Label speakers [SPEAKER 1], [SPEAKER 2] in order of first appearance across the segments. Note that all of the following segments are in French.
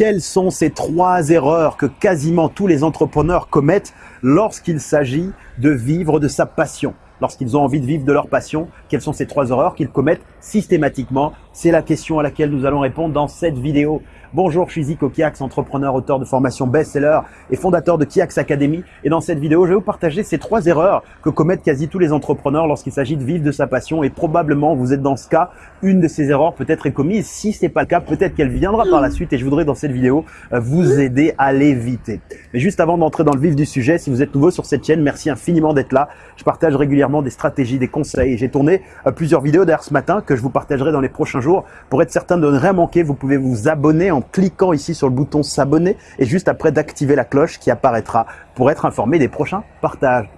[SPEAKER 1] Quelles sont ces trois erreurs que quasiment tous les entrepreneurs commettent lorsqu'il s'agit de vivre de sa passion? Lorsqu'ils ont envie de vivre de leur passion, quelles sont ces trois erreurs qu'ils commettent systématiquement C'est la question à laquelle nous allons répondre dans cette vidéo. Bonjour, je suis Zico Kiax, entrepreneur, auteur de formation best-seller et fondateur de Kiax Academy. Et dans cette vidéo, je vais vous partager ces trois erreurs que commettent quasi tous les entrepreneurs lorsqu'il s'agit de vivre de sa passion. Et probablement, vous êtes dans ce cas, une de ces erreurs peut-être est commise. Si ce n'est pas le cas, peut-être qu'elle viendra par la suite et je voudrais dans cette vidéo euh, vous aider à l'éviter. Mais juste avant d'entrer dans le vif du sujet, si vous êtes nouveau sur cette chaîne, merci infiniment d'être là. Je partage régulièrement des stratégies, des conseils. J'ai tourné euh, plusieurs vidéos d'ailleurs ce matin que je vous partagerai dans les prochains jours. Pour être certain de ne rien manquer, vous pouvez vous abonner en cliquant ici sur le bouton s'abonner et juste après d'activer la cloche qui apparaîtra pour être informé des prochains partages.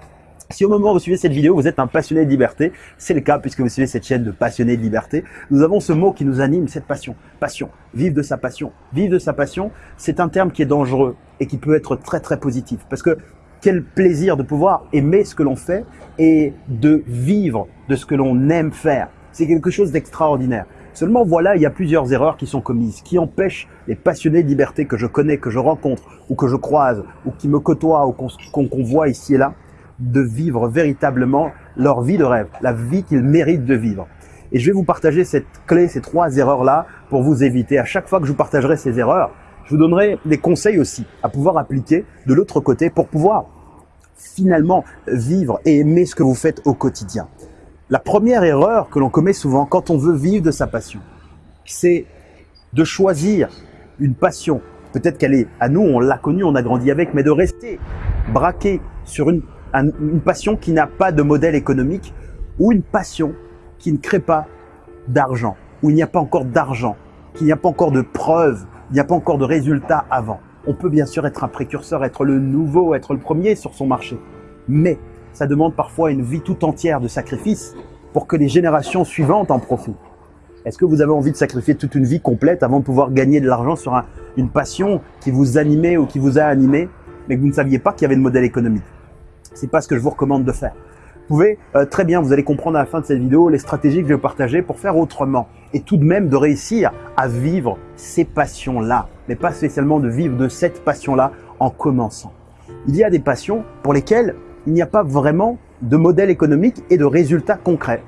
[SPEAKER 1] Si au moment où vous suivez cette vidéo, vous êtes un passionné de liberté, c'est le cas puisque vous suivez cette chaîne de passionnés de liberté, nous avons ce mot qui nous anime, cette passion. Passion, vivre de sa passion. Vivre de sa passion, c'est un terme qui est dangereux et qui peut être très très positif parce que quel plaisir de pouvoir aimer ce que l'on fait et de vivre de ce que l'on aime faire. C'est quelque chose d'extraordinaire. Seulement voilà, il y a plusieurs erreurs qui sont commises, qui empêchent les passionnés de liberté que je connais, que je rencontre, ou que je croise, ou qui me côtoient, ou qu'on voit ici et là, de vivre véritablement leur vie de rêve, la vie qu'ils méritent de vivre. Et je vais vous partager cette clé, ces trois erreurs-là, pour vous éviter. À chaque fois que je vous partagerai ces erreurs, je vous donnerai des conseils aussi à pouvoir appliquer de l'autre côté pour pouvoir finalement vivre et aimer ce que vous faites au quotidien. La première erreur que l'on commet souvent quand on veut vivre de sa passion, c'est de choisir une passion. Peut-être qu'elle est à nous, on l'a connue, on a grandi avec, mais de rester braqué sur une, passion qui n'a pas de modèle économique ou une passion qui ne crée pas d'argent, où il n'y a pas encore d'argent, qu'il n'y a pas encore de preuves, il n'y a pas encore de résultats avant. On peut bien sûr être un précurseur, être le nouveau, être le premier sur son marché. Mais ça demande parfois une vie tout entière de sacrifice pour que les générations suivantes en profitent. Est-ce que vous avez envie de sacrifier toute une vie complète avant de pouvoir gagner de l'argent sur une passion qui vous animait ou qui vous a animé, mais que vous ne saviez pas qu'il y avait de modèle économique? C'est pas ce que je vous recommande de faire. Vous pouvez euh, très bien, vous allez comprendre à la fin de cette vidéo les stratégies que je vais partager pour faire autrement et tout de même de réussir à vivre ces passions-là, mais pas spécialement de vivre de cette passion-là en commençant. Il y a des passions pour lesquelles il n'y a pas vraiment de modèle économique et de résultats concrets.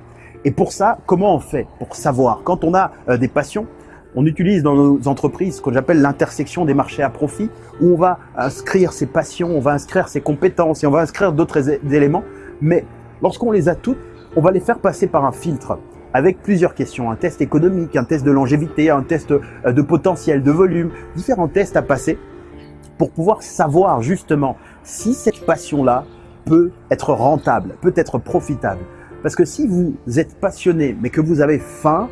[SPEAKER 1] Et pour ça, comment on fait pour savoir? Quand on a euh, des passions, on utilise dans nos entreprises ce que j'appelle l'intersection des marchés à profit, où on va inscrire ses passions, on va inscrire ses compétences et on va inscrire d'autres éléments. Mais lorsqu'on les a toutes, on va les faire passer par un filtre avec plusieurs questions, un test économique, un test de longévité, un test euh, de potentiel, de volume, différents tests à passer pour pouvoir savoir justement si cette passion-là peut être rentable, peut être profitable. Parce que si vous êtes passionné, mais que vous avez faim,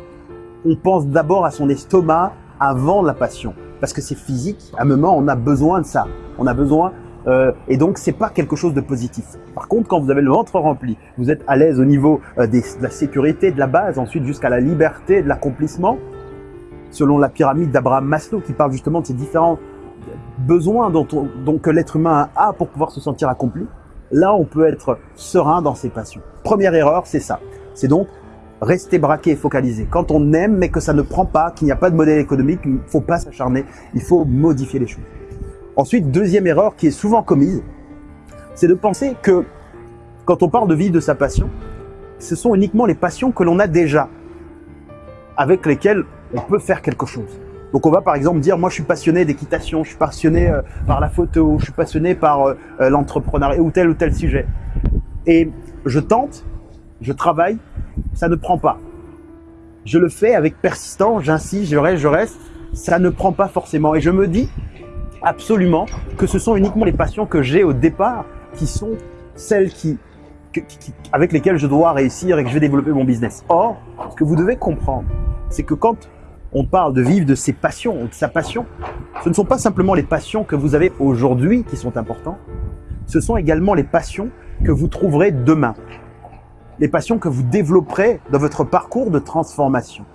[SPEAKER 1] on pense d'abord à son estomac avant la passion. Parce que c'est physique, à un moment, on a besoin de ça. On a besoin, euh, et donc c'est pas quelque chose de positif. Par contre, quand vous avez le ventre rempli, vous êtes à l'aise au niveau euh, de la sécurité, de la base, ensuite jusqu'à la liberté, de l'accomplissement, selon la pyramide d'Abraham Maslow qui parle justement de ces différents besoins dont, dont que l'être humain a pour pouvoir se sentir accompli, Là, on peut être serein dans ses passions. Première erreur, c'est ça. C'est donc rester braqué et focalisé. Quand on aime mais que ça ne prend pas, qu'il n'y a pas de modèle économique, il ne faut pas s'acharner, il faut modifier les choses. Ensuite, deuxième erreur qui est souvent commise, c'est de penser que quand on parle de vivre de sa passion, ce sont uniquement les passions que l'on a déjà, avec lesquelles on peut faire quelque chose. Donc on va par exemple dire, moi je suis passionné d'équitation, je suis passionné euh, par la photo, je suis passionné par euh, euh, l'entrepreneuriat ou tel ou tel sujet. Et je tente, je travaille, ça ne prend pas. Je le fais avec persistance, j'insiste, je reste, je reste, ça ne prend pas forcément. Et je me dis absolument que ce sont uniquement les passions que j'ai au départ qui sont celles qui, avec lesquelles je dois réussir et que je vais développer mon business. Or, ce que vous devez comprendre, c'est que quand on parle de vivre de ses passions, de sa passion, ce ne sont pas simplement les passions que vous avez aujourd'hui qui sont importantes, ce sont également les passions que vous trouverez demain, les passions que vous développerez dans votre parcours de transformation.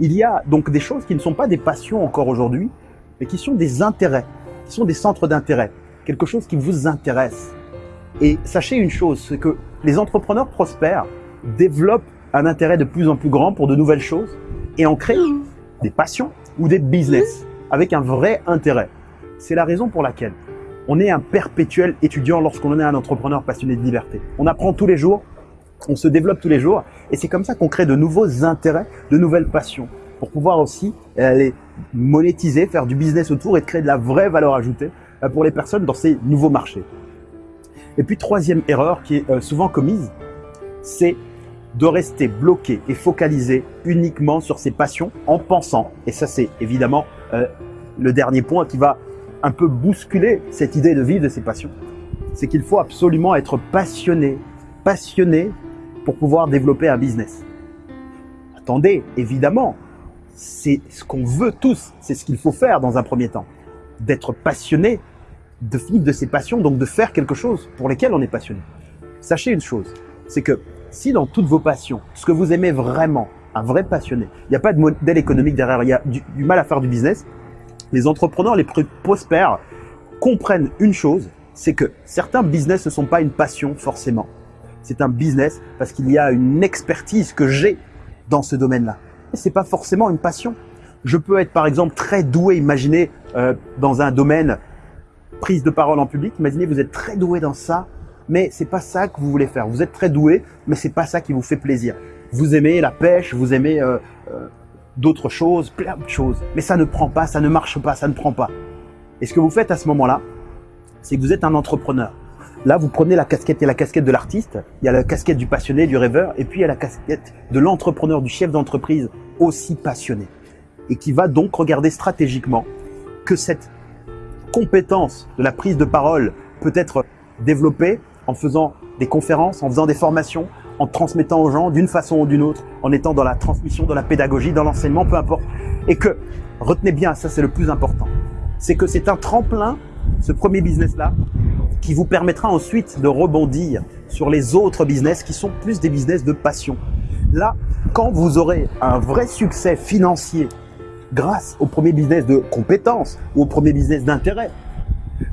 [SPEAKER 1] Il y a donc des choses qui ne sont pas des passions encore aujourd'hui, mais qui sont des intérêts, qui sont des centres d'intérêt, quelque chose qui vous intéresse. Et sachez une chose, c'est que les entrepreneurs prospères développent un intérêt de plus en plus grand pour de nouvelles choses et en créent des passions ou des business. avec un vrai intérêt. C'est la raison pour laquelle on est un perpétuel étudiant lorsqu'on est un entrepreneur passionné de liberté. On apprend tous les jours, on se développe tous les jours et c'est comme ça qu'on crée de nouveaux intérêts, de nouvelles passions pour pouvoir aussi euh, les monétiser, faire du business autour et créer de la vraie valeur ajoutée euh, pour les personnes dans ces nouveaux marchés. Et puis troisième erreur qui est euh, souvent commise, c'est de rester bloqué et focalisé uniquement sur ses passions en pensant, et ça c'est évidemment le dernier point qui va un peu bousculer cette idée de vivre de ses passions, c'est qu'il faut absolument être passionné, passionné pour pouvoir développer un business. Attendez, évidemment, c'est ce qu'on veut tous, c'est ce qu'il faut faire dans un premier temps. D'être passionné, de vivre de ses passions, donc de faire quelque chose pour lesquelles on est passionné. Sachez une chose, c'est que si dans toutes vos passions, ce que vous aimez vraiment, un vrai passionné, il n'y a pas de modèle économique derrière, il y a du, mal à faire du business, les entrepreneurs les prospères comprennent une chose, c'est que certains business ne sont pas une passion forcément c'est un business parce qu'il y a une expertise que j'ai dans ce domaine-là. Et c'est pas forcément une passion. Je peux être par exemple très doué, imaginez euh, dans un domaine prise de parole en public, imaginez vous êtes très doué dans ça, mais c'est pas ça que vous voulez faire. Vous êtes très doué, mais c'est pas ça qui vous fait plaisir. Vous aimez la pêche, vous aimez euh, euh, d'autres choses, plein de choses, mais ça ne prend pas, ça ne marche pas, ça ne prend pas. Et ce que vous faites à ce moment-là, c'est que vous êtes un entrepreneur. Là, vous prenez la casquette, et la casquette de l'artiste, il y a la casquette du passionné, du rêveur, et puis il y a la casquette de l'entrepreneur, du chef d'entreprise aussi passionné. Et qui va donc regarder stratégiquement que cette compétence de la prise de parole peut être développée en faisant des conférences, en faisant des formations, en transmettant aux gens d'une façon ou d'une autre, en étant dans la transmission, dans la pédagogie, dans l'enseignement, peu importe. Et que, retenez bien, ça c'est le plus important, c'est que c'est un tremplin, ce premier business-là, qui vous permettra ensuite de rebondir sur les autres business qui sont plus des business de passion. Là, quand vous aurez un vrai succès financier grâce au premier business de compétences ou au premier business d'intérêt,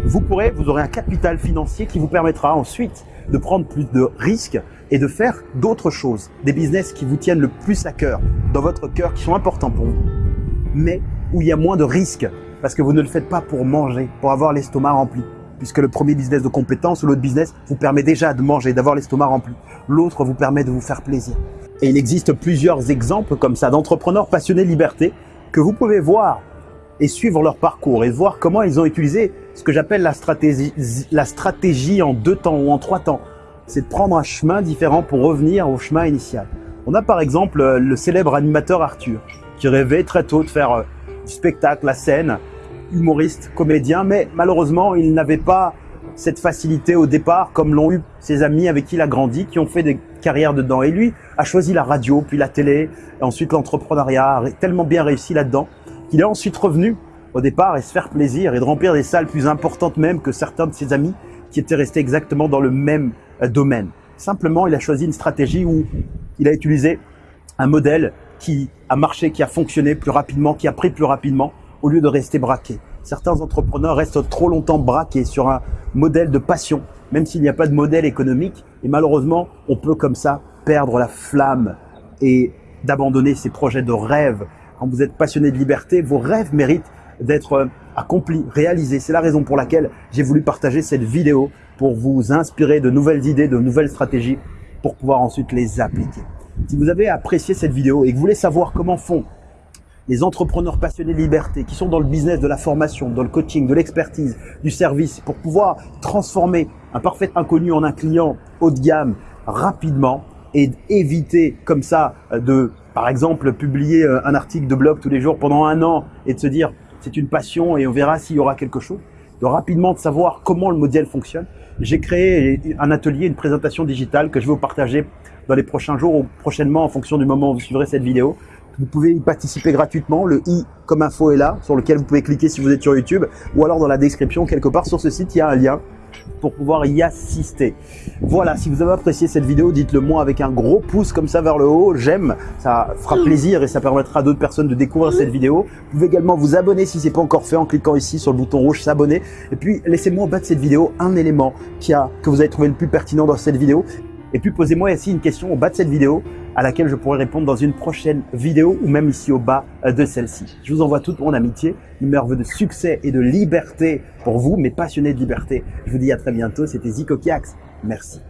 [SPEAKER 1] vous pourrez, vous aurez un capital financier qui vous permettra ensuite de prendre plus de risques et de faire d'autres choses, des business qui vous tiennent le plus à cœur, dans votre cœur, qui sont importants pour vous, mais où il y a moins de risques, parce que vous ne le faites pas pour manger, pour avoir l'estomac rempli puisque le premier business de compétence ou l'autre business vous permet déjà de manger, d'avoir l'estomac rempli. L'autre vous permet de vous faire plaisir. Et il existe plusieurs exemples comme ça d'entrepreneurs passionnés de liberté que vous pouvez voir et suivre leur parcours et voir comment ils ont utilisé ce que j'appelle la stratégie, la stratégie en deux temps ou en trois temps. C'est de prendre un chemin différent pour revenir au chemin initial. On a par exemple euh, le célèbre animateur Arthur qui rêvait très tôt de faire euh, du spectacle, la scène, humoriste, comédien, mais malheureusement, il n'avait pas cette facilité au départ, comme l'ont eu ses amis avec qui il a grandi, qui ont fait des carrières dedans. Et lui a choisi la radio, puis la télé, et ensuite l'entrepreneuriat, tellement bien réussi là-dedans, qu'il est ensuite revenu au départ et se faire plaisir et de remplir des salles plus importantes même que certains de ses amis qui étaient restés exactement dans le même euh, domaine. Simplement, il a choisi une stratégie où il a utilisé un modèle qui a marché, qui a fonctionné plus rapidement, qui a pris plus rapidement, au lieu de rester braqué. Certains entrepreneurs restent trop longtemps braqués sur un modèle de passion, même s'il n'y a pas de modèle économique. Et malheureusement, on peut comme ça perdre la flamme et d'abandonner ses projets de rêve. Vous êtes passionné de liberté, vos rêves méritent d'être accomplis, réalisés. C'est la raison pour laquelle j'ai voulu partager cette vidéo pour vous inspirer de nouvelles idées, de nouvelles stratégies pour pouvoir ensuite les appliquer. Si vous avez apprécié cette vidéo et que vous voulez savoir comment font les entrepreneurs passionnés de liberté qui sont dans le business de la formation, dans le coaching, de l'expertise, du service, pour pouvoir transformer un parfait inconnu en un client haut de gamme rapidement et éviter comme ça de, par exemple, publier euh, un article de blog tous les jours pendant un an et de se dire c'est une passion et on verra s'il y aura quelque chose, de rapidement de savoir comment le modèle fonctionne. J'ai créé un atelier, une présentation digitale que je vais vous partager dans les prochains jours ou prochainement en fonction du moment où vous suivrez cette vidéo vous pouvez y participer gratuitement. Le i comme info est là, sur lequel vous pouvez cliquer si vous êtes sur YouTube, ou alors dans la description quelque part sur ce site, il y a un lien pour pouvoir y assister. Voilà, si vous avez apprécié cette vidéo, dites-le moi avec un gros pouce comme ça vers le haut, j'aime, ça fera plaisir et ça permettra à d'autres personnes de découvrir cette vidéo. Vous pouvez également vous abonner si ce n'est pas encore fait en cliquant ici sur le bouton rouge s'abonner. Et puis laissez-moi en bas de cette vidéo un élément qui a, que vous avez trouvé le plus pertinent dans cette vidéo Et puis posez-moi ici une question au bas de cette vidéo à laquelle je pourrai répondre dans une prochaine vidéo ou même ici au bas de celle-ci. Je vous envoie toute mon amitié, une merveille de succès et de liberté pour vous, mes passionnés de liberté. Je vous dis à très bientôt, c'était Zico Kiax. Merci.